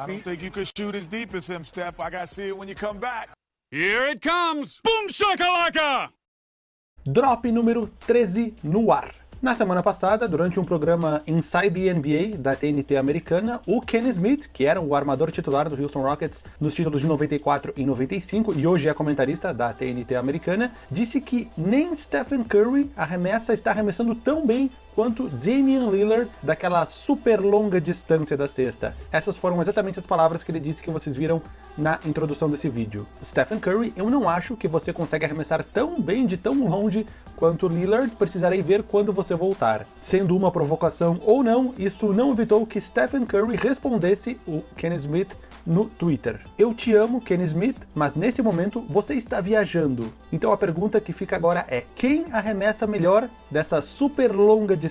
I don't think you could shoot as deep as him, Steph. I got to see it when you come back. Here it comes! Boom shakalaka! Drop número 13 no ar. Na semana passada, durante um programa Inside the NBA da TNT americana, o Ken Smith, que era o armador titular do Houston Rockets nos títulos de 94 e 95 e hoje é comentarista da TNT americana, disse que nem Stephen Curry arremessa está arremessando tão bem quanto Damian Lillard daquela super longa distância da cesta. Essas foram exatamente as palavras que ele disse que vocês viram na introdução desse vídeo. Stephen Curry, eu não acho que você consegue arremessar tão bem de tão longe quanto Lillard, precisarei ver quando você voltar. Sendo uma provocação ou não, isso não evitou que Stephen Curry respondesse o Ken Smith no Twitter. Eu te amo, Ken Smith, mas nesse momento você está viajando. Então a pergunta que fica agora é, quem arremessa melhor dessa super longa distância?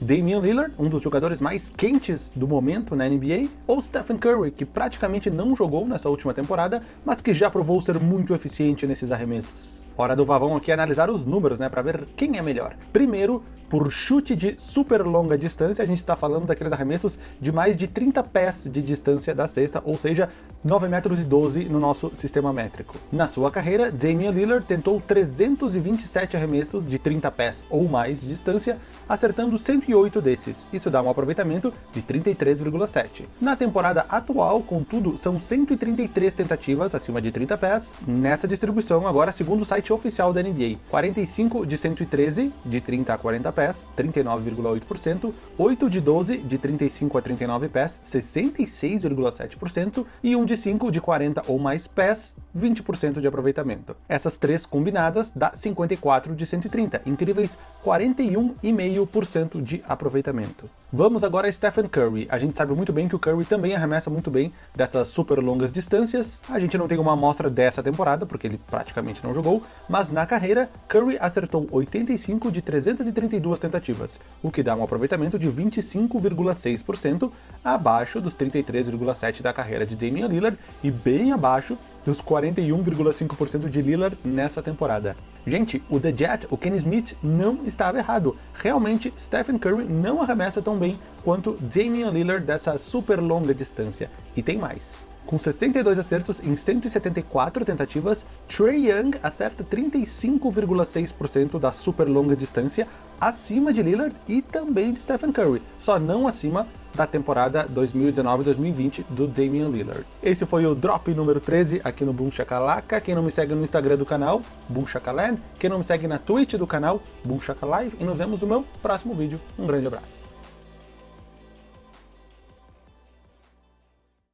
Damian Lillard, um dos jogadores mais quentes do momento na NBA, ou Stephen Curry, que praticamente não jogou nessa última temporada, mas que já provou ser muito eficiente nesses arremessos? Hora do Vavão aqui analisar os números, né, para ver quem é melhor. Primeiro, por chute de super longa distância, a gente está falando daqueles arremessos de mais de 30 pés de distância da cesta, ou seja, 9 metros e 12 no nosso sistema métrico. Na sua carreira, Damian Lillard tentou 327 arremessos de 30 pés ou mais de distância, acertando 108 desses. Isso dá um aproveitamento de 33,7. Na temporada atual, contudo, são 133 tentativas acima de 30 pés, nessa distribuição agora segundo o site oficial da NBA. 45 de 113, de 30 a 40 pés, pés, 39,8%, 8 de 12 de 35 a 39 pés, 66,7% e 1 de 5 de 40 ou mais pés, 20% de aproveitamento. Essas três combinadas dá 54 de 130, incríveis 41,5% de aproveitamento. Vamos agora a Stephen Curry. A gente sabe muito bem que o Curry também arremessa muito bem dessas super longas distâncias. A gente não tem uma amostra dessa temporada, porque ele praticamente não jogou, mas na carreira, Curry acertou 85 de 332 tentativas, o que dá um aproveitamento de 25,6%, abaixo dos 33,7% da carreira de Damian Lillard e bem abaixo dos 41,5% de Lillard nessa temporada. Gente, o The Jet, o Kenny Smith, não estava errado. Realmente, Stephen Curry não arremessa tão bem quanto Damian Lillard dessa super longa distância. E tem mais. Com 62 acertos em 174 tentativas, Trey Young acerta 35,6% da super longa distância, acima de Lillard e também de Stephen Curry, só não acima da temporada 2019-2020 do Damian Lillard. Esse foi o Drop número 13 aqui no Boom Shakalaka. Quem não me segue no Instagram do canal, Boom Shakaland. Quem não me segue na Twitch do canal, Boom Shakalive. E nos vemos no meu próximo vídeo. Um grande abraço.